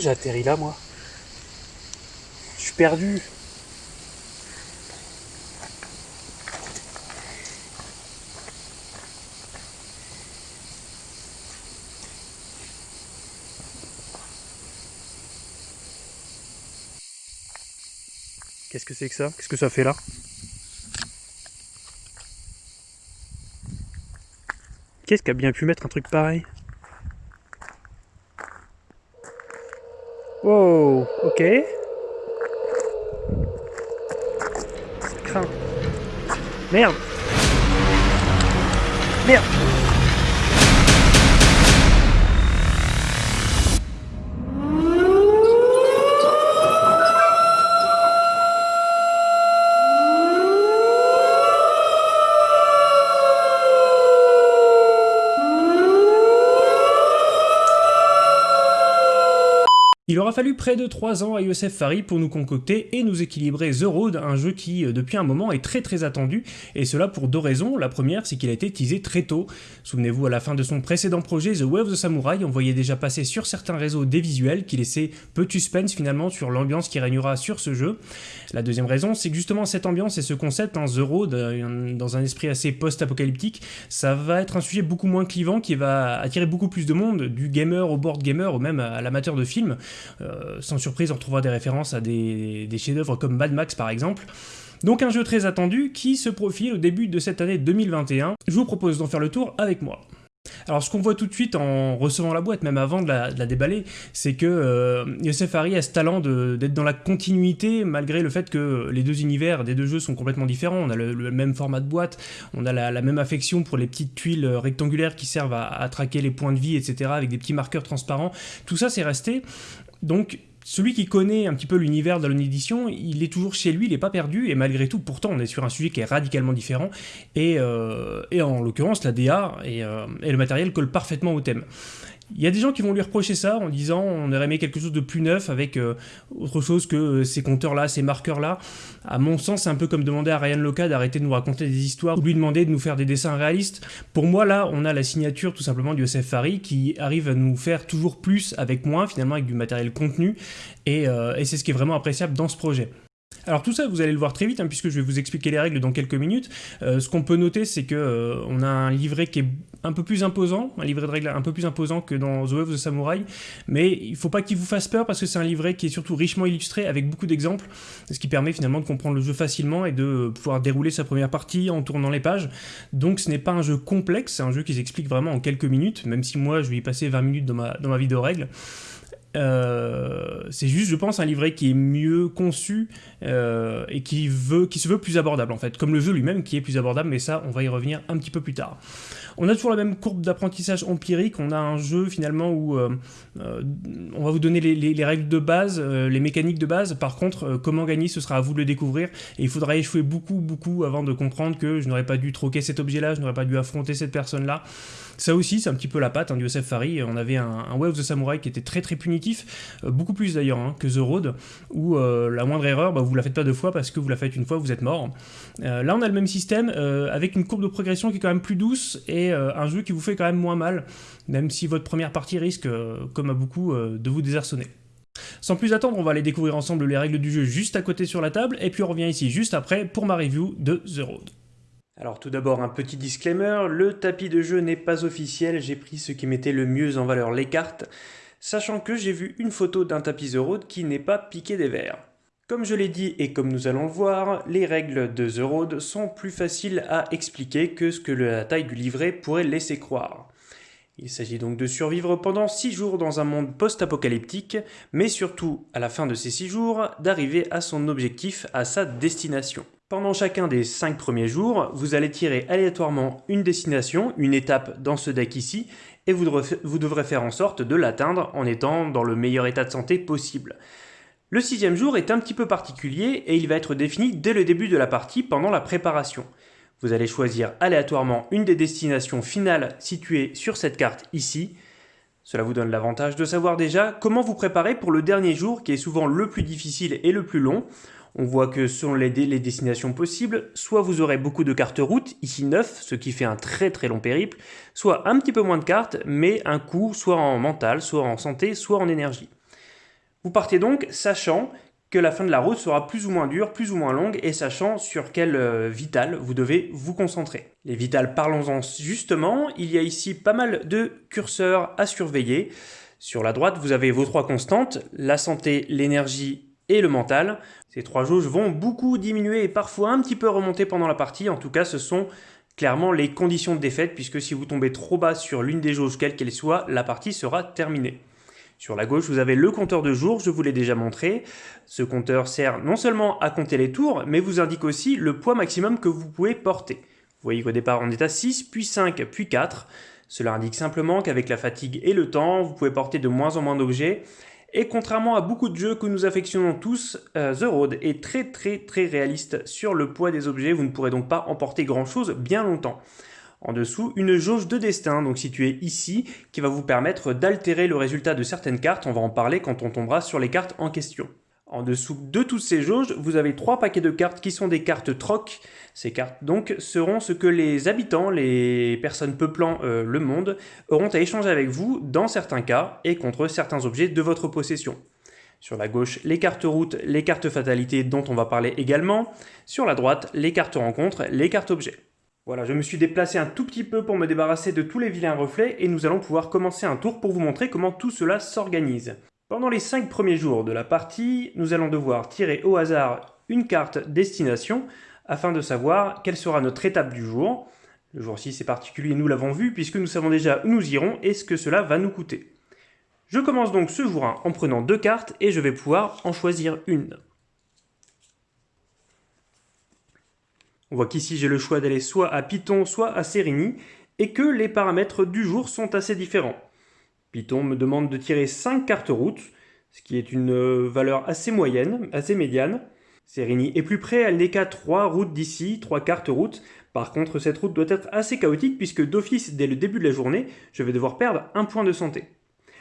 j'ai atterri là, moi. Je suis perdu. Qu'est-ce que c'est que ça? Qu'est-ce que ça fait là? Qu'est-ce qui a bien pu mettre un truc pareil? Wow, ok. Merde. Merde aura fallu près de 3 ans à Youssef Fari pour nous concocter et nous équilibrer The Road, un jeu qui euh, depuis un moment est très très attendu, et cela pour deux raisons. La première, c'est qu'il a été teasé très tôt. Souvenez-vous, à la fin de son précédent projet, The Way of the Samurai, on voyait déjà passer sur certains réseaux des visuels qui laissaient peu de suspense finalement sur l'ambiance qui régnera sur ce jeu. La deuxième raison, c'est que justement cette ambiance et ce concept, en The Road, euh, dans un esprit assez post-apocalyptique, ça va être un sujet beaucoup moins clivant qui va attirer beaucoup plus de monde, du gamer au board gamer ou même à l'amateur de films. Euh, sans surprise, on retrouvera des références à des, chefs-d'œuvre comme Mad Max par exemple. Donc un jeu très attendu qui se profile au début de cette année 2021. Je vous propose d'en faire le tour avec moi. Alors ce qu'on voit tout de suite en recevant la boîte, même avant de la, déballer, c'est que euh, Youssef Hari a ce talent d'être dans la continuité malgré le fait que les deux univers des deux jeux sont complètement différents. On a le, même format de boîte, on a la, même affection pour les petites tuiles rectangulaires qui servent à, à traquer les points de vie, etc. avec des petits marqueurs transparents. Tout ça c'est resté. Donc celui qui connaît un petit peu l'univers de l'édition, il est toujours chez lui, il n'est pas perdu, et malgré tout, pourtant, on est sur un sujet qui est radicalement différent, et, euh, en l'occurrence, la DA euh, et, le matériel collent parfaitement au thème. Il y a des gens qui vont lui reprocher ça en disant on aurait aimé quelque chose de plus neuf avec euh, autre chose que euh, ces compteurs-là, ces marqueurs-là. À mon sens, c'est un peu comme demander à Ryan Loca d'arrêter de nous raconter des histoires ou lui demander de nous faire des dessins réalistes. Pour moi, là, on a la signature tout simplement du Yosef Fari qui arrive à nous faire toujours plus avec moins, finalement, avec du matériel contenu. et euh, c'est ce qui est vraiment appréciable dans ce projet. Alors tout ça, vous allez le voir très vite, hein, puisque je vais vous expliquer les règles dans quelques minutes. Euh, ce qu'on peut noter, c'est que euh, on a un livret qui est un peu plus imposant, un livret de règles un peu plus imposant que dans The Way of the Samurai, mais il ne faut pas qu'il vous fasse peur, parce que c'est un livret qui est surtout richement illustré, avec beaucoup d'exemples, ce qui permet finalement de comprendre le jeu facilement et de pouvoir dérouler sa première partie en tournant les pages. Donc ce n'est pas un jeu complexe, c'est un jeu qui s'explique vraiment en quelques minutes, même si moi je vais y passer 20 minutes dans ma, dans ma vidéo règles. Euh, c'est juste, je pense, un livret qui est mieux conçu euh, et qui, veut, se veut plus abordable en fait, comme le jeu lui-même qui est plus abordable, mais ça, on va y revenir un petit peu plus tard. On a toujours la même courbe d'apprentissage empirique, on a un jeu finalement où euh, on va vous donner les, règles de base, les mécaniques de base, par contre, comment gagner, ce sera à vous de le découvrir, et il faudra échouer beaucoup, beaucoup avant de comprendre que je n'aurais pas dû troquer cet objet-là, je n'aurais pas dû affronter cette personne-là. Ça aussi, c'est un petit peu la patte hein, du Yosef Fari. On avait un, un of the Samurai qui était très très punitif, euh, beaucoup plus d'ailleurs hein, que The Road, où euh, la moindre erreur, bah, vous la faites pas deux fois parce que vous la faites une fois, vous êtes mort. Euh, là, on a le même système avec une courbe de progression qui est quand même plus douce et un jeu qui vous fait quand même moins mal, même si votre première partie risque, comme à beaucoup, de vous désarçonner. Sans plus attendre, on va aller découvrir ensemble les règles du jeu juste à côté sur la table, et puis on revient ici juste après pour ma review de The Road. Alors tout d'abord un petit disclaimer, le tapis de jeu n'est pas officiel, j'ai pris ce qui mettait le mieux en valeur les cartes, sachant que j'ai vu une photo d'un tapis The Road qui n'est pas piqué des verres. Comme je l'ai dit et comme nous allons le voir, les règles de The Road sont plus faciles à expliquer que ce que la taille du livret pourrait laisser croire. Il s'agit donc de survivre pendant 6 jours dans un monde post-apocalyptique, mais surtout, à la fin de ces 6 jours, d'arriver à son objectif, à sa destination. Pendant chacun des 5 premiers jours, vous allez tirer aléatoirement une destination, une étape dans ce deck ici, et vous devrez, faire en sorte de l'atteindre en étant dans le meilleur état de santé possible. Le sixième jour est un petit peu particulier et il va être défini dès le début de la partie pendant la préparation. Vous allez choisir aléatoirement une des destinations finales situées sur cette carte ici. Cela vous donne l'avantage de savoir déjà comment vous préparer pour le dernier jour qui est souvent le plus difficile et le plus long. On voit que selon les, destinations possibles, soit vous aurez beaucoup de cartes route, ici 9, ce qui fait un très très long périple, soit un petit peu moins de cartes, mais un coup soit en mental, soit en santé, soit en énergie. Vous partez donc sachant que la fin de la route sera plus ou moins dure, plus ou moins longue, et sachant sur quel euh, vital vous devez vous concentrer. Les vitales, parlons-en justement, il y a ici pas mal de curseurs à surveiller. Sur la droite, vous avez vos trois constantes, la santé, l'énergie et le mental. Ces trois jauges vont beaucoup diminuer et parfois un petit peu remonter pendant la partie, en tout cas ce sont clairement les conditions de défaite, puisque si vous tombez trop bas sur l'une des jauges, quelle qu'elle soit, la partie sera terminée. Sur la gauche, vous avez le compteur de jours, je vous l'ai déjà montré. Ce compteur sert non seulement à compter les tours, mais vous indique aussi le poids maximum que vous pouvez porter. Vous voyez qu'au départ, on est à 6, puis 5, puis 4. Cela indique simplement qu'avec la fatigue et le temps, vous pouvez porter de moins en moins d'objets. Et contrairement à beaucoup de jeux que nous affectionnons tous, euh, The Road est très très très réaliste sur le poids des objets. Vous ne pourrez donc pas emporter grand chose bien longtemps en dessous une jauge de destin, donc située ici, qui va vous permettre d'altérer le résultat de certaines cartes, on va en parler quand on tombera sur les cartes en question. En dessous de toutes ces jauges, vous avez trois paquets de cartes qui sont des cartes troc. Ces cartes donc seront ce que les habitants, les personnes peuplant euh, le monde, auront à échanger avec vous dans certains cas et contre certains objets de votre possession. Sur la gauche, les cartes route, les cartes fatalité dont on va parler également. Sur la droite, les cartes rencontres, les cartes objets. Voilà, je me suis déplacé un tout petit peu pour me débarrasser de tous les vilains reflets et nous allons pouvoir commencer un tour pour vous montrer comment tout cela s'organise. Pendant les 5 premiers jours de la partie, nous allons devoir tirer au hasard une carte destination afin de savoir quelle sera notre étape du jour. Le jour 6 est particulier, nous l'avons vu, puisque nous savons déjà où nous irons et ce que cela va nous coûter. Je commence donc ce jour 1 en prenant deux cartes et je vais pouvoir en choisir une. On voit qu'ici j'ai le choix d'aller soit à Python, soit à Sérigny, et que les paramètres du jour sont assez différents. Python me demande de tirer 5 cartes routes, ce qui est une euh, valeur assez moyenne, assez médiane. Sérigny est plus près, elle n'est qu'à 3 routes d'ici, 3 cartes routes. Par contre, cette route doit être assez chaotique puisque d'office, dès le début de la journée, je vais devoir perdre un point de santé.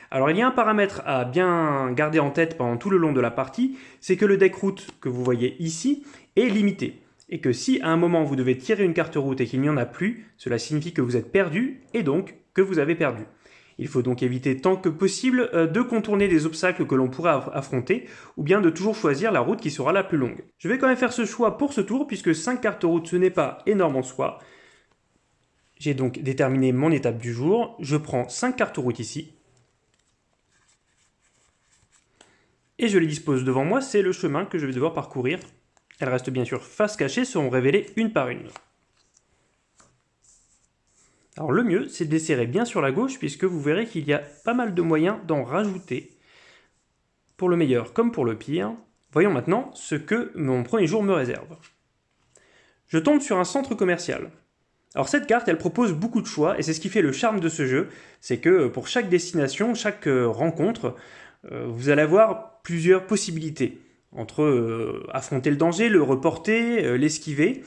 Alors il y a un paramètre à bien garder en tête pendant tout le long de la partie, c'est que le deck route que vous voyez ici est limité et que si à un moment vous devez tirer une carte route et qu'il n'y en a plus, cela signifie que vous êtes perdu et donc que vous avez perdu. Il faut donc éviter tant que possible euh, de contourner des obstacles que l'on pourrait affronter ou bien de toujours choisir la route qui sera la plus longue. Je vais quand même faire ce choix pour ce tour puisque 5 cartes route ce n'est pas énorme en soi. J'ai donc déterminé mon étape du jour. Je prends 5 cartes route ici. Et je les dispose devant moi, c'est le chemin que je vais devoir parcourir elles restent bien sûr face cachée, seront révélées une par une. Alors le mieux, c'est de les serrer bien sur la gauche, puisque vous verrez qu'il y a pas mal de moyens d'en rajouter, pour le meilleur comme pour le pire. Voyons maintenant ce que mon premier jour me réserve. Je tombe sur un centre commercial. Alors cette carte, elle propose beaucoup de choix, et c'est ce qui fait le charme de ce jeu, c'est que pour chaque destination, chaque euh, rencontre, euh, vous allez avoir plusieurs possibilités entre euh, affronter le danger, le reporter, euh, l'esquiver,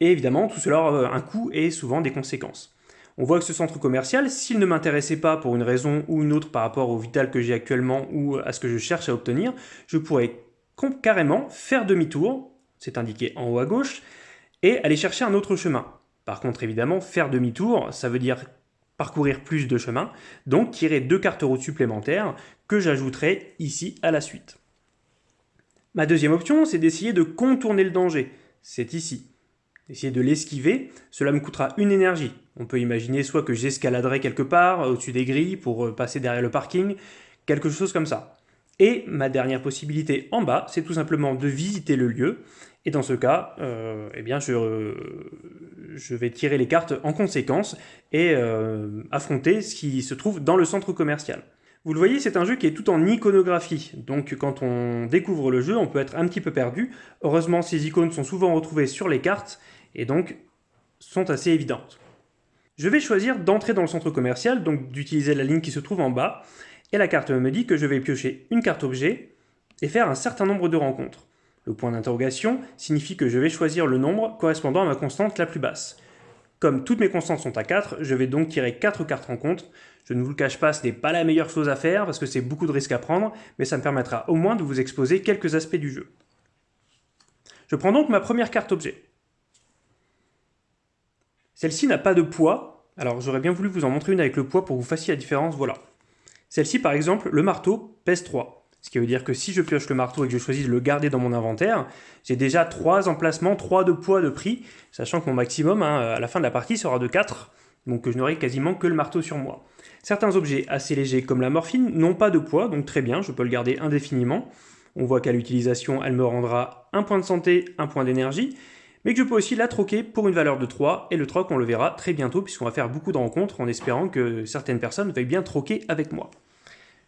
et évidemment tout cela a euh, un coût et souvent des conséquences. On voit que ce centre commercial, s'il ne m'intéressait pas pour une raison ou une autre par rapport au vital que j'ai actuellement ou à ce que je cherche à obtenir, je pourrais carrément faire demi-tour, c'est indiqué en haut à gauche, et aller chercher un autre chemin. Par contre, évidemment, faire demi-tour, ça veut dire parcourir plus de chemins, donc tirer deux cartes routes supplémentaires que j'ajouterai ici à la suite. Ma deuxième option, c'est d'essayer de contourner le danger. C'est ici. Essayer de l'esquiver, cela me coûtera une énergie. On peut imaginer soit que j'escaladerai quelque part, au-dessus des grilles, pour euh, passer derrière le parking, quelque chose comme ça. Et ma dernière possibilité en bas, c'est tout simplement de visiter le lieu. Et dans ce cas, euh, eh bien, je, vais tirer les cartes en conséquence et euh, affronter ce qui se trouve dans le centre commercial. Vous le voyez, c'est un jeu qui est tout en iconographie, donc quand on découvre le jeu, on peut être un petit peu perdu. Heureusement, ces icônes sont souvent retrouvées sur les cartes, et donc sont assez évidentes. Je vais choisir d'entrer dans le centre commercial, donc d'utiliser la ligne qui se trouve en bas, et la carte me dit que je vais piocher une carte objet et faire un certain nombre de rencontres. Le point d'interrogation signifie que je vais choisir le nombre correspondant à ma constante la plus basse. Comme toutes mes constantes sont à 4, je vais donc tirer 4 cartes rencontres. Je ne vous le cache pas, ce n'est pas la meilleure chose à faire parce que c'est beaucoup de risques à prendre, mais ça me permettra au moins de vous exposer quelques aspects du jeu. Je prends donc ma première carte objet. Celle-ci n'a pas de poids, alors j'aurais bien voulu vous en montrer une avec le poids pour que vous fassiez la différence, voilà. Celle-ci par exemple, le marteau pèse 3. Ce qui veut dire que si je pioche le marteau et que je choisis de le garder dans mon inventaire, j'ai déjà 3 emplacements, 3 de poids de prix, sachant que mon maximum hein, à la fin de la partie sera de 4, donc je n'aurai quasiment que le marteau sur moi. Certains objets assez légers comme la morphine n'ont pas de poids, donc très bien, je peux le garder indéfiniment. On voit qu'à l'utilisation, elle me rendra un point de santé, un point d'énergie, mais que je peux aussi la troquer pour une valeur de 3, et le troc on le verra très bientôt puisqu'on va faire beaucoup de rencontres en espérant que certaines personnes veuillent bien troquer avec moi.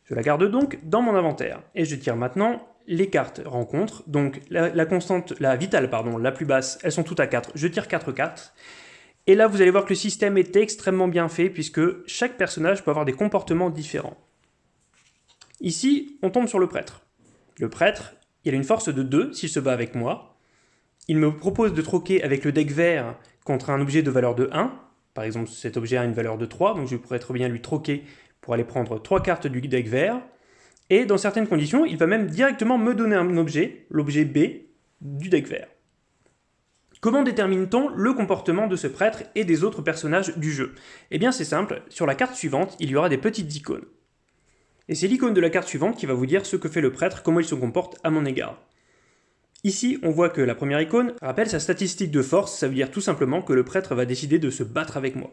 Je la garde donc dans mon inventaire, et je tire maintenant les cartes rencontres, donc la, constante, la vitale pardon, la plus basse, elles sont toutes à 4, je tire 4 4, et là vous allez voir que le système est extrêmement bien fait puisque chaque personnage peut avoir des comportements différents. Ici, on tombe sur le prêtre. Le prêtre, il a une force de 2 s'il se bat avec moi. Il me propose de troquer avec le deck vert contre un objet de valeur de 1. Par exemple, cet objet a une valeur de 3, donc je pourrais très bien lui troquer pour aller prendre 3 cartes du deck vert. Et dans certaines conditions, il va même directement me donner un objet, l'objet B, du deck vert. Comment détermine-t-on le comportement de ce prêtre et des autres personnages du jeu? Eh bien c'est simple, sur la carte suivante, il y aura des petites icônes. Et c'est l'icône de la carte suivante qui va vous dire ce que fait le prêtre, comment il se comporte à mon égard. Ici, on voit que la première icône rappelle sa statistique de force, ça veut dire tout simplement que le prêtre va décider de se battre avec moi.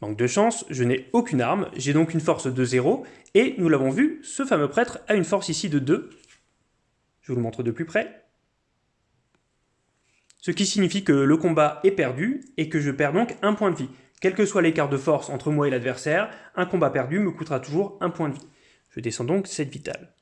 Manque de chance, je n'ai aucune arme, j'ai donc une force de 0, et nous l'avons vu, ce fameux prêtre a une force ici de 2. Je vous le montre de plus près. Ce qui signifie que le combat est perdu, et que je perds donc un point de vie. Quel que soit l'écart de force entre moi et l'adversaire, un combat perdu me coûtera toujours un point de vie. Je descends donc cette vitale.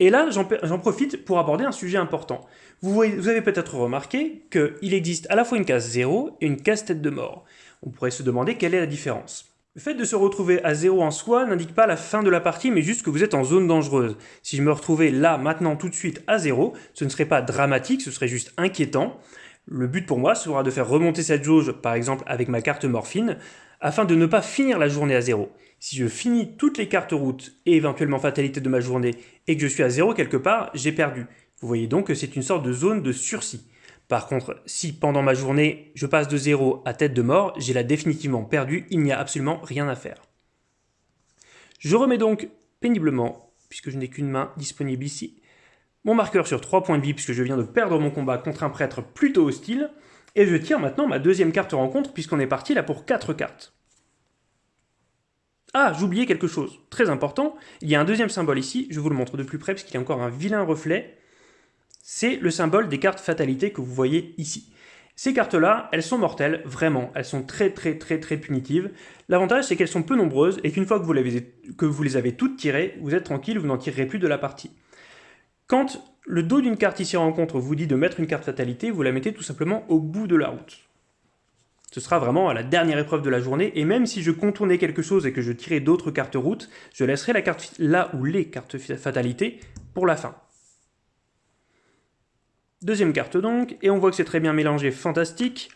Et là, j'en profite pour aborder un sujet important. Vous, avez peut-être remarqué qu'il existe à la fois une case 0 et une case tête de mort. On pourrait se demander quelle est la différence. Le fait de se retrouver à 0 en soi n'indique pas la fin de la partie, mais juste que vous êtes en zone dangereuse. Si je me retrouvais là, maintenant, tout de suite, à 0, ce ne serait pas dramatique, ce serait juste inquiétant. Le but pour moi sera de faire remonter cette jauge, par exemple avec ma carte morphine, afin de ne pas finir la journée à zéro. Si je finis toutes les cartes routes et éventuellement fatalité de ma journée et que je suis à zéro quelque part, j'ai perdu. Vous voyez donc que c'est une sorte de zone de sursis. Par contre, si pendant ma journée, je passe de zéro à tête de mort, j'ai là définitivement perdu, il n'y a absolument rien à faire. Je remets donc péniblement, puisque je n'ai qu'une main disponible ici, mon marqueur sur 3 points de vie puisque je viens de perdre mon combat contre un prêtre plutôt hostile, et je tire maintenant ma deuxième carte rencontre puisqu'on est parti là pour 4 cartes. Ah, j'oubliais quelque chose, très important, il y a un deuxième symbole ici, je vous le montre de plus près parce qu'il y a encore un vilain reflet, c'est le symbole des cartes fatalité que vous voyez ici. Ces cartes-là, elles sont mortelles, vraiment, elles sont très très très très punitives. L'avantage, c'est qu'elles sont peu nombreuses et qu'une fois que vous, que vous les avez toutes tirées, vous êtes tranquille, vous n'en tirerez plus de la partie. Quand le dos d'une carte ici rencontre vous dit de mettre une carte fatalité, vous la mettez tout simplement au bout de la route. Ce sera vraiment à la dernière épreuve de la journée, et même si je contournais quelque chose et que je tirais d'autres cartes route, je laisserai la carte là ou les cartes fatalité pour la fin. Deuxième carte donc, et on voit que c'est très bien mélangé, fantastique,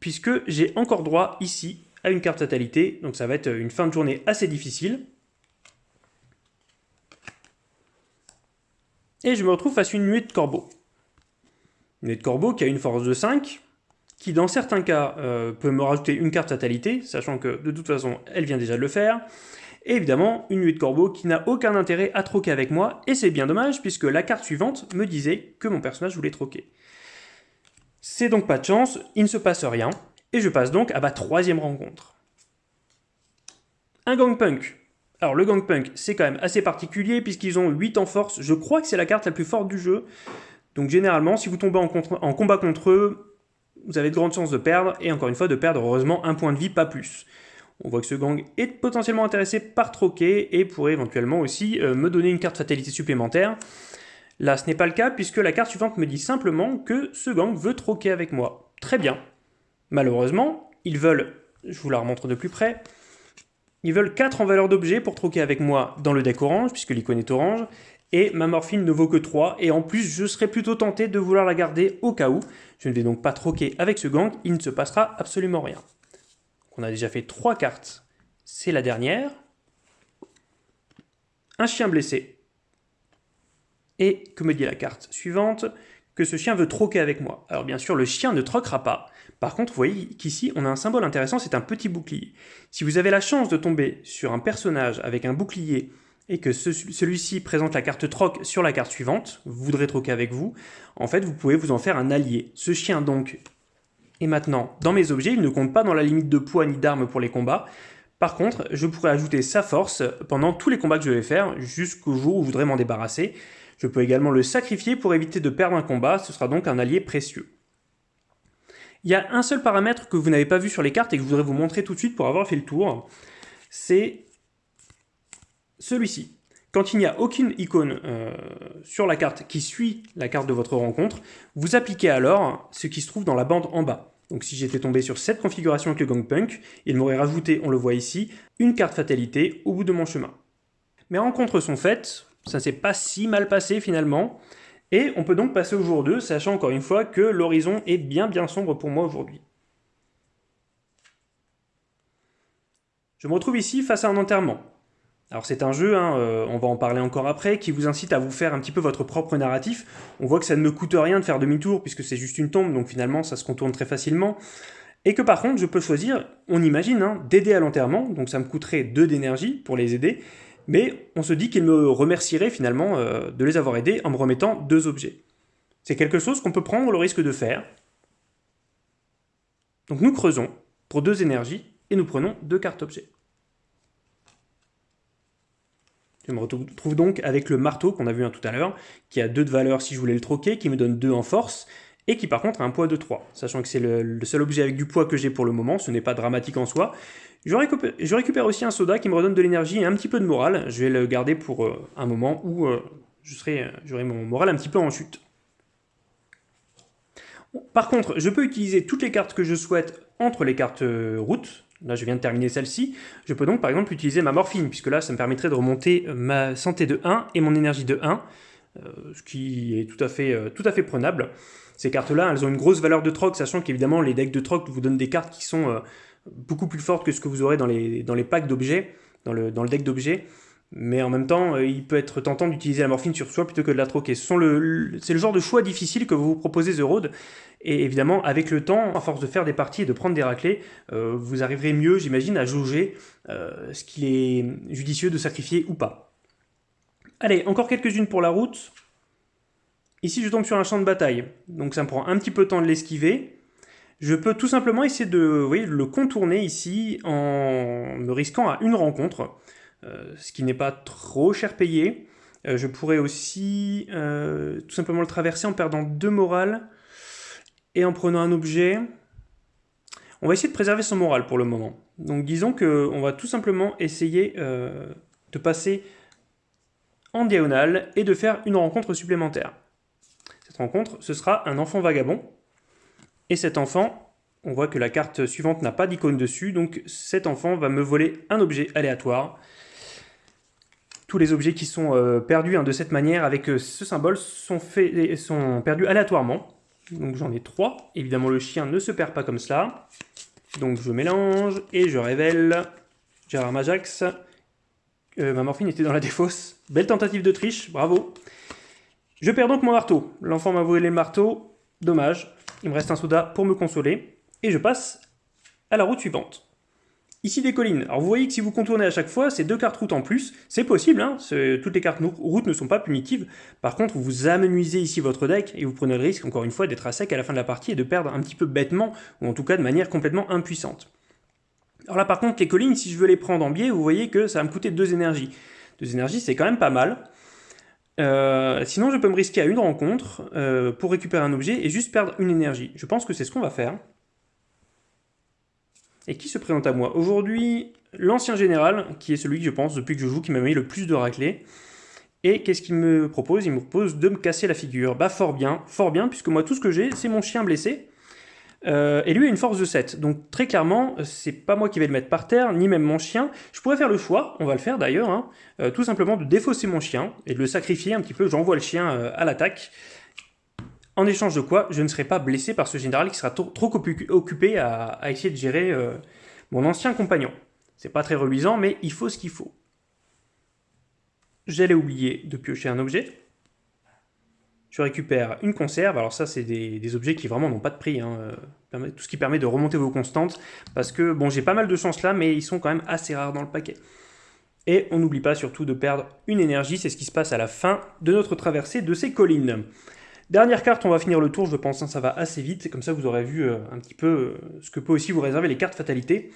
puisque j'ai encore droit ici à une carte fatalité, donc ça va être une fin de journée assez difficile. et je me retrouve face à une nuée de corbeaux. Une nuée de corbeaux qui a une force de 5, qui dans certains cas euh, peut me rajouter une carte fatalité, sachant que de toute façon elle vient déjà de le faire, et évidemment une nuée de corbeaux qui n'a aucun intérêt à troquer avec moi, et c'est bien dommage puisque la carte suivante me disait que mon personnage voulait troquer. C'est donc pas de chance, il ne se passe rien, et je passe donc à ma troisième rencontre. Un gangpunk, alors le Gangpunk, c'est quand même assez particulier puisqu'ils ont 8 en force. Je crois que c'est la carte la plus forte du jeu. Donc généralement, si vous tombez en, combat contre eux, vous avez de grandes chances de perdre, et encore une fois de perdre heureusement un point de vie, pas plus. On voit que ce gang est potentiellement intéressé par troquer, et pourrait éventuellement aussi euh, me donner une carte fatalité supplémentaire. Là, ce n'est pas le cas, puisque la carte suivante me dit simplement que ce gang veut troquer avec moi. Très bien. Malheureusement, ils veulent, je vous la remontre de plus près, ils veulent 4 en valeur d'objet pour troquer avec moi dans le deck orange, puisque l'icône est orange, et ma morphine ne vaut que 3, et en plus je serais plutôt tenté de vouloir la garder au cas où. Je ne vais donc pas troquer avec ce gang, il ne se passera absolument rien. on a déjà fait 3 cartes, c'est la dernière. Un chien blessé. Et que me dit la carte suivante? Que ce chien veut troquer avec moi. Alors bien sûr, le chien ne troquera pas. Par contre, vous voyez qu'ici, on a un symbole intéressant, c'est un petit bouclier. Si vous avez la chance de tomber sur un personnage avec un bouclier et que celui-ci présente la carte troc sur la carte suivante, vous voudrez troquer avec vous, en fait, vous pouvez vous en faire un allié. Ce chien, donc, est maintenant dans mes objets, il ne compte pas dans la limite de poids ni d'armes pour les combats. Par contre, je pourrais ajouter sa force pendant tous les combats que je vais faire, jusqu'au jour où je voudrais m'en débarrasser. Je peux également le sacrifier pour éviter de perdre un combat, ce sera donc un allié précieux. Il y a un seul paramètre que vous n'avez pas vu sur les cartes et que je voudrais vous montrer tout de suite pour avoir fait le tour, c'est celui-ci. Quand il n'y a aucune icône euh, sur la carte qui suit la carte de votre rencontre, vous appliquez alors ce qui se trouve dans la bande en bas. Donc si j'étais tombé sur cette configuration avec le Gangpunk, il m'aurait rajouté, on le voit ici, une carte fatalité au bout de mon chemin. Mes rencontres sont faites, ça s'est pas si mal passé finalement, et on peut donc passer au jour 2, sachant encore une fois que l'horizon est bien bien sombre pour moi aujourd'hui. Je me retrouve ici face à un enterrement. Alors c'est un jeu, hein, euh, on va en parler encore après, qui vous incite à vous faire un petit peu votre propre narratif. On voit que ça ne me coûte rien de faire demi-tour, puisque c'est juste une tombe, donc finalement ça se contourne très facilement. Et que par contre, je peux choisir, on imagine, hein, d'aider à l'enterrement, donc ça me coûterait 2 d'énergie pour les aider, mais on se dit qu'il me remercierait finalement euh, de les avoir aidés en me remettant deux objets. C'est quelque chose qu'on peut prendre le risque de faire. Donc nous creusons pour deux énergies, et nous prenons deux cartes objets. Je me retrouve donc avec le marteau qu'on a vu tout à l'heure, qui a 2 de valeur si je voulais le troquer, qui me donne 2 en force, et qui par contre a un poids de 3. Sachant que c'est le, seul objet avec du poids que j'ai pour le moment, ce n'est pas dramatique en soi. Je récupère, aussi un soda qui me redonne de l'énergie et un petit peu de morale. Je vais le garder pour euh, un moment où euh, j'aurai mon moral un petit peu en chute. Par contre, je peux utiliser toutes les cartes que je souhaite entre les cartes euh, route, Là, je viens de terminer celle-ci. Je peux donc, par exemple, utiliser ma morphine, puisque là, ça me permettrait de remonter ma santé de 1 et mon énergie de 1, euh, ce qui est tout à fait, euh, tout à fait prenable. Ces cartes-là, elles ont une grosse valeur de troc, sachant qu'évidemment, les decks de troc vous donnent des cartes qui sont euh, beaucoup plus fortes que ce que vous aurez dans les, packs d'objets, le, dans le deck d'objets. Mais en même temps, il peut être tentant d'utiliser la morphine sur soi plutôt que de la troquer. C'est le, genre de choix difficile que vous proposez The Road. Et évidemment, avec le temps, à force de faire des parties et de prendre des raclés, euh, vous arriverez mieux, j'imagine, à jauger euh, ce qu'il est judicieux de sacrifier ou pas. Allez, encore quelques-unes pour la route. Ici, je tombe sur un champ de bataille, donc ça me prend un petit peu de temps de l'esquiver. Je peux tout simplement essayer de le contourner ici en me risquant à une rencontre, euh, ce qui n'est pas trop cher payé. je pourrais aussi tout simplement le traverser en perdant deux morales et en prenant un objet, on va essayer de préserver son moral pour le moment. Donc disons qu'on va tout simplement essayer euh, de passer en diagonale et de faire une rencontre supplémentaire. Cette rencontre, ce sera un enfant vagabond. Et cet enfant, on voit que la carte suivante n'a pas d'icône dessus, donc cet enfant va me voler un objet aléatoire. Les objets qui sont euh, perdus hein, de cette manière avec euh, ce symbole sont, faits, sont perdus aléatoirement. Donc j'en ai trois. Évidemment, le chien ne se perd pas comme cela. Donc je mélange et je révèle Gérard Majax. Euh, ma morphine était dans la défausse. Belle tentative de triche, bravo. Je perds donc mon marteau. L'enfant m'a volé le marteau. Dommage. Il me reste un soda pour me consoler. Et je passe à la route suivante. Ici des collines. Alors vous voyez que si vous contournez à chaque fois, c'est deux cartes route en plus. C'est possible, hein toutes les cartes route ne sont pas punitives. Par contre, vous amenuisez ici votre deck et vous prenez le risque, encore une fois, d'être à sec à la fin de la partie et de perdre un petit peu bêtement, ou en tout cas de manière complètement impuissante. Alors là par contre, les collines, si je veux les prendre en biais, vous voyez que ça va me coûter deux énergies. Deux énergies, c'est quand même pas mal. Euh, sinon, je peux me risquer à une rencontre euh, pour récupérer un objet et juste perdre une énergie. Je pense que c'est ce qu'on va faire. Et qui se présente à moi Aujourd'hui, l'ancien général, qui est celui que je pense, depuis que je joue, qui m'a mis le plus de raclés. Et qu'est-ce qu'il me propose? Il me propose de me casser la figure. Bah fort bien, fort bien, puisque moi tout ce que j'ai, c'est mon chien blessé. Euh, et lui a une force de 7. Donc très clairement, c'est pas moi qui vais le mettre par terre, ni même mon chien. Je pourrais faire le choix, on va le faire d'ailleurs, hein, euh, tout simplement de défausser mon chien et de le sacrifier un petit peu. J'envoie le chien euh, à l'attaque. En échange de quoi, je ne serai pas blessé par ce général qui sera trop, occupé à, essayer de gérer euh, mon ancien compagnon. C'est pas très reluisant, mais il faut ce qu'il faut. J'allais oublier de piocher un objet. je récupère une conserve. Alors ça, c'est des, objets qui vraiment n'ont pas de prix. Hein. Euh, tout ce qui permet de remonter vos constantes. Parce que, bon, j'ai pas mal de chance là, mais ils sont quand même assez rares dans le paquet. Et on n'oublie pas surtout de perdre une énergie. C'est ce qui se passe à la fin de notre traversée de ces collines. Dernière carte, on va finir le tour, je pense, hein, ça va assez vite. Comme ça, vous aurez vu euh, un petit peu euh, ce que peut aussi vous réserver les cartes fatalité.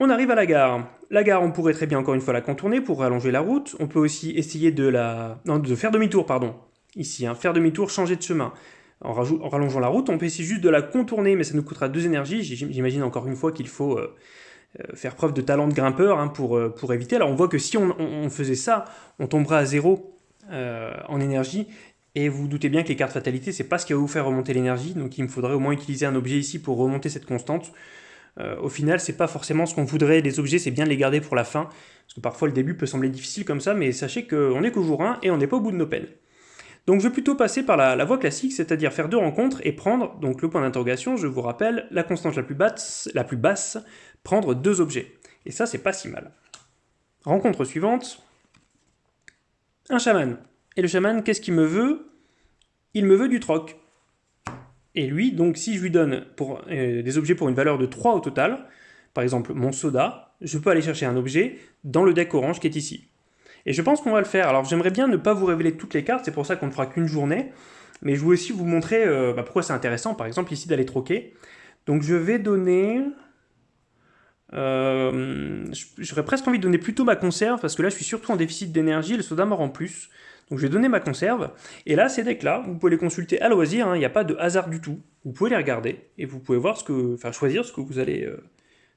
On arrive à la gare. La gare, on pourrait très bien encore une fois la contourner pour rallonger la route. On peut aussi essayer de la... De faire demi-tour, pardon ici, hein, faire demi-tour, changer de chemin. En, rallongeant la route, on peut essayer juste de la contourner, mais ça nous coûtera deux énergies. J'imagine encore une fois qu'il faut euh, faire preuve de talent de grimpeur hein, pour, pour éviter. Alors on voit que si on, faisait ça, on tomberait à zéro en énergie, et vous, doutez bien que les cartes fatalité, c'est pas ce qui va vous faire remonter l'énergie, donc il me faudrait au moins utiliser un objet ici pour remonter cette constante. au final, c'est pas forcément ce qu'on voudrait, les objets, c'est bien de les garder pour la fin, parce que parfois le début peut sembler difficile comme ça, mais sachez qu'on est qu'au jour 1 et on n'est pas au bout de nos peines. Donc je vais plutôt passer par la, voie classique, c'est-à-dire faire deux rencontres et prendre, donc le point d'interrogation, je vous rappelle, la constante la plus, basse, la plus basse, prendre deux objets. Et ça, c'est pas si mal. Rencontre suivante, un chaman. Et le chaman, qu'est-ce qu'il me veut? Il me veut du troc. Et lui, donc si je lui donne euh, des objets pour une valeur de 3 au total, par exemple mon soda, je peux aller chercher un objet dans le deck orange qui est ici. Et je pense qu'on va le faire. Alors j'aimerais bien ne pas vous révéler toutes les cartes, c'est pour ça qu'on ne fera qu'une journée. Mais je veux aussi vous montrer euh, bah, pourquoi c'est intéressant, par exemple ici d'aller troquer. Donc je vais donner... Euh, j'aurais presque envie de donner plutôt ma conserve, parce que là je suis surtout en déficit d'énergie, le soda mort en plus. Donc je vais donner ma conserve. Et là, ces decks-là, vous pouvez les consulter à loisir, hein. il n'y a pas de hasard du tout. Vous pouvez les regarder, et vous pouvez voir ce que, enfin, choisir ce que vous allez, euh,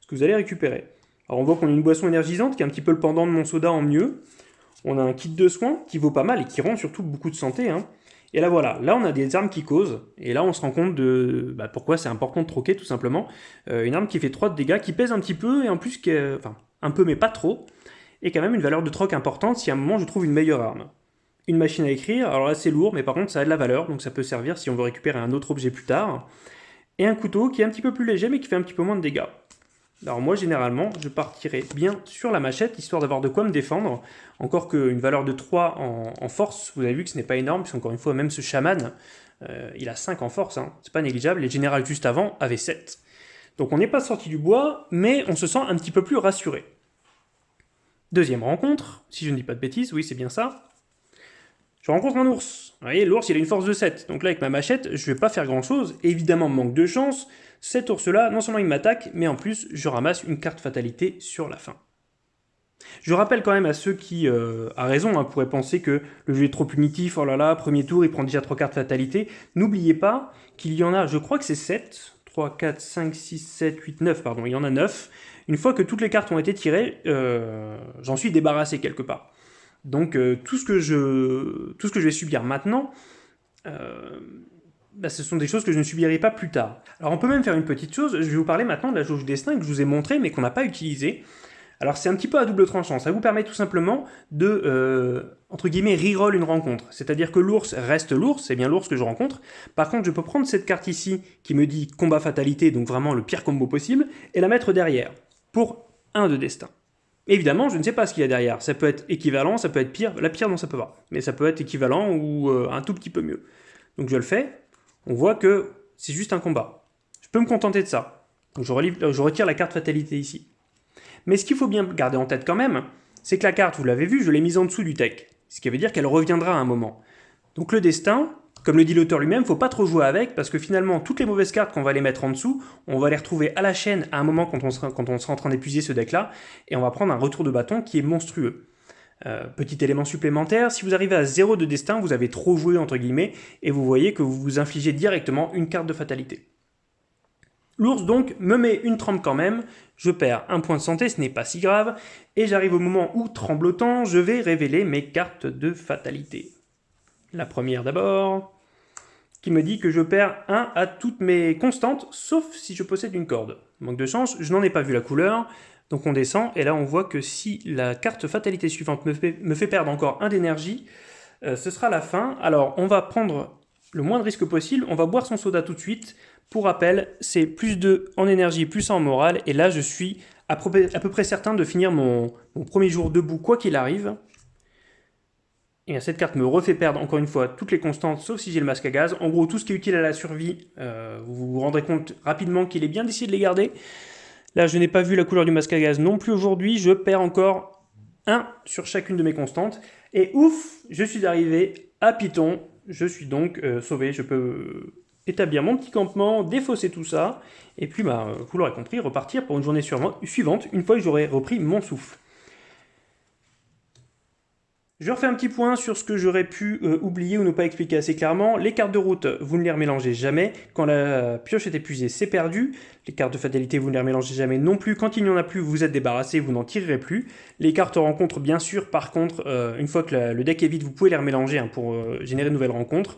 ce que vous allez récupérer. Alors on voit qu'on a une boisson énergisante qui est un petit peu le pendant de mon soda en mieux. On a un kit de soins qui vaut pas mal et qui rend surtout beaucoup de santé. Hein. Et là voilà, là on a des armes qui causent, et là on se rend compte de bah, pourquoi c'est important de troquer tout simplement. Euh, une arme qui fait 3 de dégâts, qui pèse un petit peu, et en plus, qui enfin un peu mais pas trop, et quand même une valeur de troc importante si à un moment je trouve une meilleure arme. Une machine à écrire, alors là c'est lourd, mais par contre ça a de la valeur, donc ça peut servir si on veut récupérer un autre objet plus tard. Et un couteau qui est un petit peu plus léger, mais qui fait un petit peu moins de dégâts. Alors moi, généralement, je partirai bien sur la machette, histoire d'avoir de quoi me défendre. Encore qu'une valeur de 3 en, force, vous avez vu que ce n'est pas énorme, puisqu'encore une fois, même ce chaman, euh, il a 5 en force, hein. c'est pas négligeable. Les générales juste avant avaient 7. Donc on n'est pas sorti du bois, mais on se sent un petit peu plus rassuré. Deuxième rencontre, si je ne dis pas de bêtises, oui c'est bien ça. Je rencontre un ours. Vous voyez, l'ours il a une force de 7, donc là avec ma machette, je vais pas faire grand chose. Évidemment, manque de chance, cet ours-là, non seulement il m'attaque, mais en plus, je ramasse une carte fatalité sur la fin. Je rappelle quand même à ceux qui, euh, à raison, hein, pourraient penser que le jeu est trop punitif, oh là là, premier tour, il prend déjà 3 cartes fatalité. N'oubliez pas qu'il y en a, je crois que c'est 7, 3, 4, 5, 6, 7, 8, 9, pardon, il y en a 9. Une fois que toutes les cartes ont été tirées, euh, j'en suis débarrassé quelque part. Donc euh, tout, ce que je, vais subir maintenant, bah, ce sont des choses que je ne subirai pas plus tard. Alors on peut même faire une petite chose, je vais vous parler maintenant de la jauge destin que je vous ai montré mais qu'on n'a pas utilisé. Alors c'est un petit peu à double tranchant, ça vous permet tout simplement de, euh, entre guillemets, reroll une rencontre. C'est-à-dire que l'ours reste l'ours, c'est bien l'ours que je rencontre. Par contre, je peux prendre cette carte ici, qui me dit combat fatalité, donc vraiment le pire combo possible, et la mettre derrière, pour 1 de destin. Évidemment, je ne sais pas ce qu'il y a derrière. Ça peut être équivalent, ça peut être pire. La pire, non, ça peut pas. Mais ça peut être équivalent ou euh, un tout petit peu mieux. Donc je le fais, on voit que c'est juste un combat. Je peux me contenter de ça. Donc je, retire la carte fatalité ici. Mais ce qu'il faut bien garder en tête quand même, c'est que la carte, vous l'avez vu, je l'ai mise en dessous du tech. Ce qui veut dire qu'elle reviendra à un moment. Donc le destin, comme le dit l'auteur lui-même, faut pas trop jouer avec, parce que finalement, toutes les mauvaises cartes qu'on va les mettre en dessous, on va les retrouver à la chaîne à un moment quand on sera, quand on sera en train d'épuiser ce deck-là, et on va prendre un retour de bâton qui est monstrueux. Euh, petit élément supplémentaire, si vous arrivez à 0 de destin, vous avez trop joué entre guillemets, et vous voyez que vous vous infligez directement une carte de fatalité. L'ours donc me met une trempe quand même, je perds un point de santé, ce n'est pas si grave, et j'arrive au moment où, tremblotant, je vais révéler mes cartes de fatalité. La première d'abord, qui me dit que je perds 1 à toutes mes constantes, sauf si je possède une corde. Manque de chance, je n'en ai pas vu la couleur, donc on descend, et là on voit que si la carte fatalité suivante me fait, perdre encore un d'énergie, euh, ce sera la fin. Alors on va prendre le moins de risque possible, on va boire son soda tout de suite. Pour rappel, c'est plus 2 en énergie, plus en morale, et là je suis à peu, près certain de finir mon premier jour debout quoi qu'il arrive. Et cette carte me refait perdre encore une fois toutes les constantes, sauf si j'ai le masque à gaz. En gros, tout ce qui est utile à la survie, euh, vous vous rendrez compte rapidement qu'il est bien d'essayer de les garder. Là, je n'ai pas vu la couleur du masque à gaz non plus aujourd'hui. Je perds encore 1 sur chacune de mes constantes. Et ouf, je suis arrivé à Python. Je suis donc euh, sauvé. Je peux établir mon petit campement, défausser tout ça. Et puis, bah, vous l'aurez compris, repartir pour une journée suivante, une fois que j'aurai repris mon souffle. Je refais un petit point sur ce que j'aurais pu euh, oublier ou ne pas expliquer assez clairement. Les cartes de route, vous ne les remélangez jamais. Quand la pioche est épuisée, c'est perdu. Les cartes de fatalité, vous ne les remélangez jamais non plus. Quand il n'y en a plus, vous êtes débarrassé, vous n'en tirerez plus. Les cartes rencontres, bien sûr, par contre, euh, une fois que le deck est vide, vous pouvez les remélanger hein, pour euh, générer de nouvelles rencontres.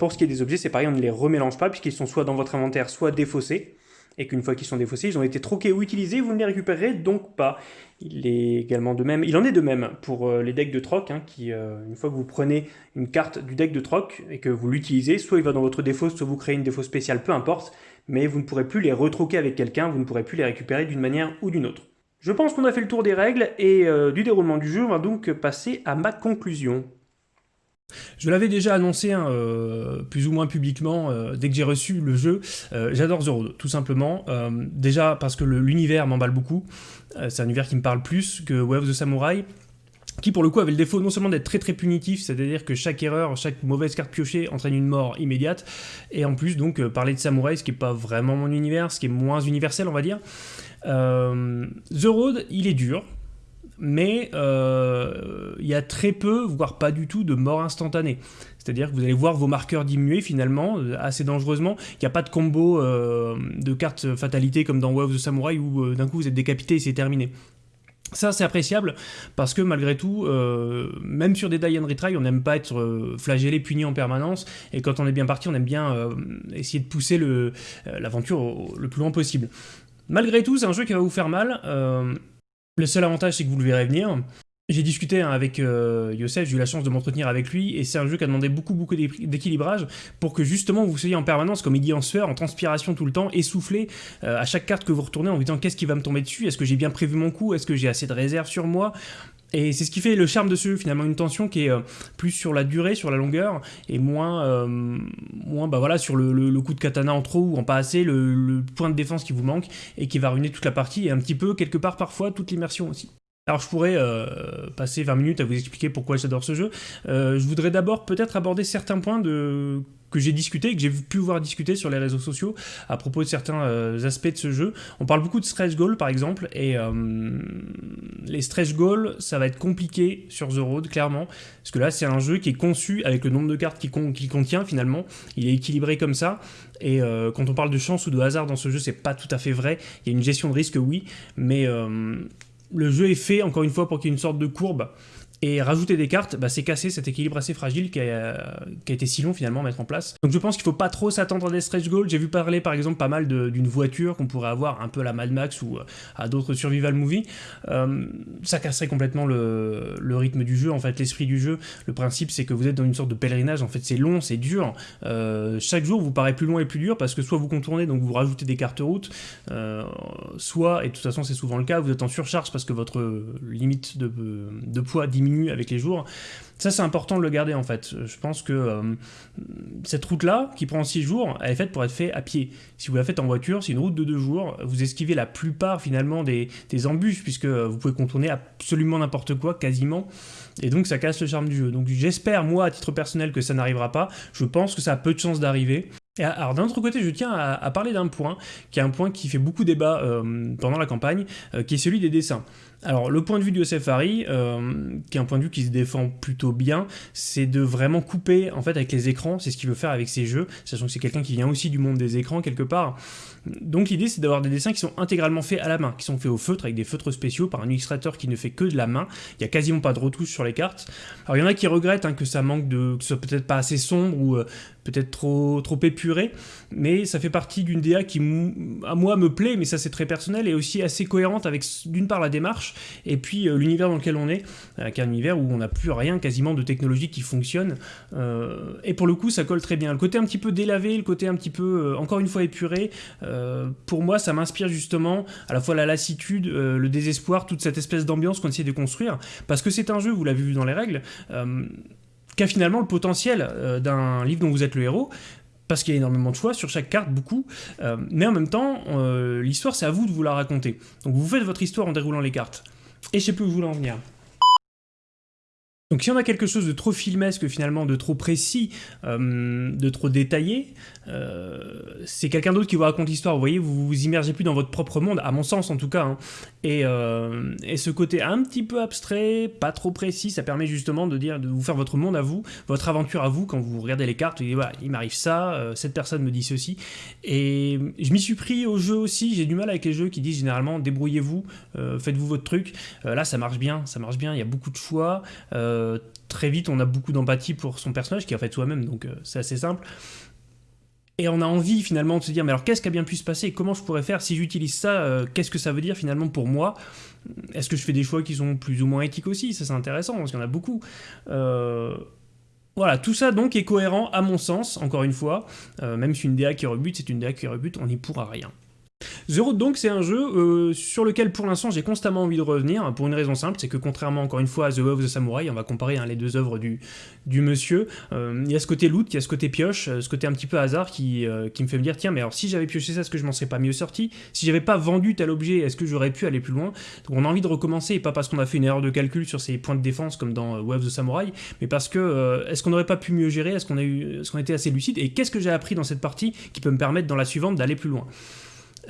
pour ce qui est des objets, c'est pareil, on ne les remélange pas puisqu'ils sont soit dans votre inventaire, soit défaussés et qu'une fois qu'ils sont défaussés, ils ont été troqués ou utilisés, vous ne les récupérerez donc pas. Il est également de même, il en est de même pour euh, les decks de troc, hein, qui, euh, une fois que vous prenez une carte du deck de troc et que vous l'utilisez, soit il va dans votre défaut, soit vous créez une défaut spéciale, peu importe, mais vous ne pourrez plus les retroquer avec quelqu'un, vous ne pourrez plus les récupérer d'une manière ou d'une autre. Je pense qu'on a fait le tour des règles et euh, du déroulement du jeu, on va donc passer à ma conclusion. Je l'avais déjà annoncé hein, euh, plus ou moins publiquement euh, dès que j'ai reçu le jeu. Euh, j'adore The Road, tout simplement. déjà parce que l'univers m'emballe beaucoup. c'est un univers qui me parle plus que Wave of the Samurai qui pour le coup avait le défaut non seulement d'être très très punitif, c'est-à-dire que chaque erreur, chaque mauvaise carte piochée entraîne une mort immédiate, et en plus donc parler de samouraï, ce qui n'est pas vraiment mon univers, ce qui est moins universel on va dire. The Road, il est dur, mais euh, il y a très peu, voire pas du tout, de mort instantanée. C'est-à-dire que vous allez voir vos marqueurs diminuer finalement, euh, assez dangereusement. Il n'y a pas de combo euh, de cartes fatalité comme dans Wave of the Samurai où d'un coup vous êtes décapité et c'est terminé. Ça, c'est appréciable parce que malgré tout, même sur des die and retry, on n'aime pas être flagellé, puni en permanence. Et quand on est bien parti, on aime bien essayer de pousser l'aventure le plus loin possible. Malgré tout, c'est un jeu qui va vous faire mal. Le seul avantage, c'est que vous le verrez venir. J'ai discuté hein, avec euh, Youssef, j'ai eu la chance de m'entretenir avec lui, et c'est un jeu qui a demandé beaucoup beaucoup d'équilibrage pour que justement vous soyez en permanence, comme il dit en sueur, en transpiration tout le temps, essoufflé euh, à chaque carte que vous retournez en vous disant qu'est-ce qui va me tomber dessus, est-ce que j'ai bien prévu mon coup, est-ce que j'ai assez de réserve sur moi? Et c'est ce qui fait le charme de ce jeu, finalement, une tension qui est euh, plus sur la durée, sur la longueur, et moins, euh, moins bah voilà, sur le, coup de katana en trop ou en pas assez, le, point de défense qui vous manque, et qui va ruiner toute la partie, et un petit peu, quelque part, parfois, toute l'immersion aussi. Alors je pourrais euh, passer 20 minutes à vous expliquer pourquoi j'adore ce jeu. Je voudrais d'abord peut-être aborder certains points de... que j'ai discuté, que j'ai pu voir discuter sur les réseaux sociaux à propos de certains euh, aspects de ce jeu. On parle beaucoup de stretch goals par exemple, et les stretch goals, ça va être compliqué sur The Road, clairement, parce que là c'est un jeu qui est conçu avec le nombre de cartes qu'il contient finalement, il est équilibré comme ça, et quand on parle de chance ou de hasard dans ce jeu, c'est pas tout à fait vrai, il y a une gestion de risque oui, mais le jeu est fait, encore une fois, pour qu'il y ait une sorte de courbe et rajouter des cartes, bah, c'est casser cet équilibre assez fragile qui a, été si long finalement à mettre en place. Donc je pense qu'il ne faut pas trop s'attendre à des stretch goals. J'ai vu parler par exemple pas mal d'une voiture qu'on pourrait avoir un peu à la Mad Max ou euh, à d'autres survival movies. Euh, ça casserait complètement le, rythme du jeu, en fait l'esprit du jeu. Le principe c'est que vous êtes dans une sorte de pèlerinage, en fait c'est long, c'est dur. Euh, chaque jour vous paraît plus long et plus dur parce que soit vous contournez, donc vous rajoutez des cartes route, soit, et de toute façon c'est souvent le cas, vous êtes en surcharge parce que votre limite de, de poids diminue avec les jours. Ça, c'est important de le garder en fait. Je pense que euh, cette route-là, qui prend 6 jours, elle est faite pour être faite à pied. Si vous la faites en voiture, c'est une route de 2 jours. Vous esquivez la plupart finalement des, embûches, puisque vous pouvez contourner absolument n'importe quoi, quasiment. Et donc ça casse le charme du jeu. Donc j'espère, moi, à titre personnel, que ça n'arrivera pas. Je pense que ça a peu de chances d'arriver. Et alors d'un autre côté, je tiens à, parler d'un point, qui est un point qui fait beaucoup débat euh, pendant la campagne, euh, qui est celui des dessins. Alors le point de vue de Yosef euh, qui est un point de vue qui se défend plutôt bien, c'est de vraiment couper en fait avec les écrans, c'est ce qu'il veut faire avec ses jeux, sachant que c'est quelqu'un qui vient aussi du monde des écrans quelque part. Donc l'idée c'est d'avoir des dessins qui sont intégralement faits à la main, qui sont faits au feutre avec des feutres spéciaux par un illustrateur qui ne fait que de la main, il n'y a quasiment pas de retouches sur les cartes. Alors il y en a qui regrettent hein, que ça manque de, que ce soit peut-être pas assez sombre ou euh, peut-être trop, trop épuré, mais ça fait partie d'une DA qui, à moi, me plaît, mais ça c'est très personnel, et aussi assez cohérente avec, d'une part, la démarche, et puis euh, l'univers dans lequel on est, euh, qui est un univers où on n'a plus rien quasiment de technologie qui fonctionne, et pour le coup, ça colle très bien. Le côté un petit peu délavé, le côté un petit peu, encore une fois, épuré, pour moi, ça m'inspire justement à la fois la lassitude, le désespoir, toute cette espèce d'ambiance qu'on essaie de construire, parce que c'est un jeu, vous l'avez vu dans les règles, qui a finalement le potentiel euh, d'un livre dont vous êtes le héros, parce qu'il y a énormément de choix sur chaque carte, beaucoup, euh, mais en même temps, euh, l'histoire c'est à vous de vous la raconter. Donc vous faites votre histoire en déroulant les cartes. Et je sais plus où vous voulez en venir. Donc si on a quelque chose de trop filmesque finalement, de trop précis, euh, de trop détaillé, euh, c'est quelqu'un d'autre qui vous raconte l'histoire. Vous voyez, vous vous immergez plus dans votre propre monde, à mon sens en tout cas. Hein. Euh, et, ce côté un petit peu abstrait, pas trop précis, ça permet justement de dire, de vous faire votre monde à vous, votre aventure à vous quand vous regardez les cartes. Vous dites, voilà, il m'arrive ça, cette personne me dit ceci. Et je m'y suis pris au jeu aussi. J'ai du mal avec les jeux qui disent généralement débrouillez-vous, faites-vous votre truc. là, ça marche bien, ça marche bien. Il y a beaucoup de choix. Très vite, on a beaucoup d'empathie pour son personnage, qui est en fait soi-même, donc euh, c'est assez simple. Et on a envie finalement de se dire, mais alors qu'est-ce qui a bien pu se passer? Comment je pourrais faire? Si j'utilise ça, euh, qu'est-ce que ça veut dire finalement pour moi? Est-ce que je fais des choix qui sont plus ou moins éthiques aussi? Ça c'est intéressant, parce qu'il y en a beaucoup. Voilà, tout ça donc est cohérent à mon sens, encore une fois. même si une DA qui rebute, c'est une DA qui rebute, on n'y pourra rien. The Road donc c'est un jeu euh, sur lequel pour l'instant j'ai constamment envie de revenir pour une raison simple, c'est que contrairement encore une fois à The Way of the Samurai, on va comparer hein, les deux œuvres du, monsieur, euh, il y a ce côté loot, il y a ce côté pioche, euh, ce côté un petit peu hasard qui, me fait me dire tiens mais alors si j'avais pioché ça est-ce que je m'en serais pas mieux sorti? Si j'avais pas vendu tel objet est-ce que j'aurais pu aller plus loin? Donc on a envie de recommencer et pas parce qu'on a fait une erreur de calcul sur ses points de défense comme dans Way of the Samurai, mais parce que est-ce qu'on n'aurait pas pu mieux gérer, est-ce qu'on a eu, est-ce qu'on était assez lucide? Et qu'est-ce que j'ai appris dans cette partie qui peut me permettre dans la suivante d'aller plus loin?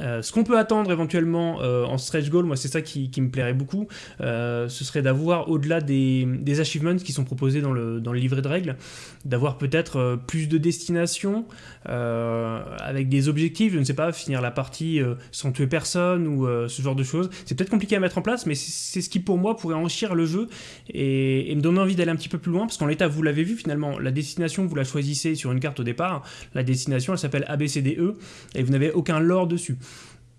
Euh, ce qu'on peut attendre éventuellement euh, en stretch goal, moi c'est ça qui, me plairait beaucoup, euh, ce serait d'avoir au-delà des, achievements qui sont proposés dans le, dans le livret de règles, d'avoir peut-être plus de destinations avec des objectifs, je ne sais pas, finir la partie sans tuer personne ou ce genre de choses. C'est peut-être compliqué à mettre en place, mais c'est ce qui pour moi pourrait enrichir le jeu et, me donner envie d'aller un petit peu plus loin, parce qu'en l'état, vous l'avez vu finalement, la destination, vous la choisissez sur une carte au départ, la destination elle s'appelle ABCDE et vous n'avez aucun lore dessus.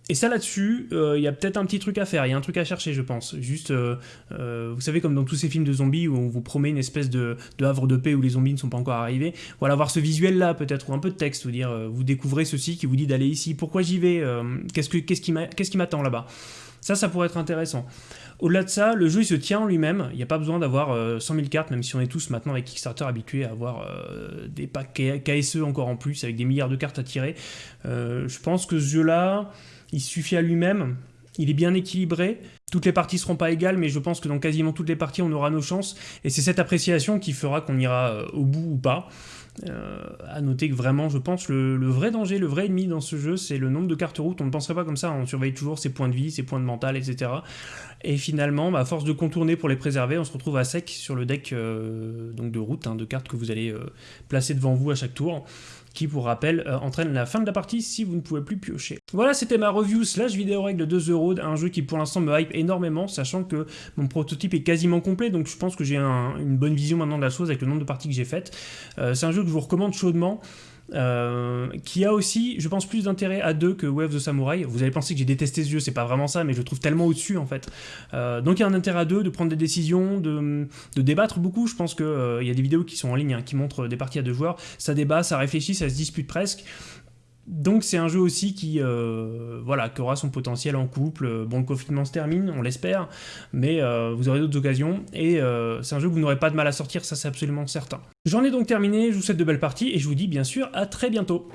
Et ça là-dessus, euh, il y a peut-être un petit truc à faire, il y a un truc à chercher je pense. Juste, euh, euh, vous savez comme dans tous ces films de zombies où on vous promet une espèce de, havre de paix où les zombies ne sont pas encore arrivés. Voilà, voir ce visuel là peut-être, ou un peu de texte, vous dire, vous découvrez ceci qui vous dit d'aller ici, pourquoi j'y vais, qu'est-ce, que, qu'est-ce, qui m'attend là-bas? Ça, ça pourrait être intéressant. Au-delà de ça, le jeu il se tient en lui-même, il n'y a pas besoin d'avoir 100 000 cartes, même si on est tous maintenant avec Kickstarter habitués à avoir des packs KSE encore en plus, avec des milliards de cartes à tirer. je pense que ce jeu-là il suffit à lui-même, il est bien équilibré, toutes les parties seront pas égales, mais je pense que dans quasiment toutes les parties, on aura nos chances, et c'est cette appréciation qui fera qu'on ira euh, au bout ou pas. Euh, à noter que vraiment, je pense, le, vrai danger, le vrai ennemi dans ce jeu, c'est le nombre de cartes routes. On ne penserait pas comme ça, on surveille toujours ses points de vie, ses points de mental, etc. Et finalement, bah, à force de contourner pour les préserver, on se retrouve à sec sur le deck euh, donc de route, hein, de cartes que vous allez placer devant vous à chaque tour qui, pour rappel, euh, entraîne la fin de la partie si vous ne pouvez plus piocher. Voilà, c'était ma review slash vidéo règle de 2 euros, un jeu qui pour l'instant me hype énormément, sachant que mon prototype est quasiment complet, donc je pense que j'ai une bonne vision maintenant de la chose avec le nombre de parties que j'ai faites. Euh, c'est un jeu que je vous recommande chaudement. Euh, qui a aussi, je pense, plus d'intérêt à deux que Wave the Samurai. Vous allez penser que j'ai détesté ce jeu, c'est pas vraiment ça, mais je le trouve tellement au-dessus en fait. Euh, donc il y a un intérêt à deux de prendre des décisions, de, débattre beaucoup. Je pense qu'il euh, y a des vidéos qui sont en ligne, hein, qui montrent des parties à deux joueurs. Ça débat, ça réfléchit, ça se dispute presque. Donc c'est un jeu aussi qui, euh, voilà, aura son potentiel en couple. Bon, le confinement se termine, on l'espère, mais euh, vous aurez d'autres occasions, et euh, c'est un jeu que vous n'aurez pas de mal à sortir, ça c'est absolument certain. J'en ai donc terminé, je vous souhaite de belles parties, et je vous dis bien sûr à très bientôt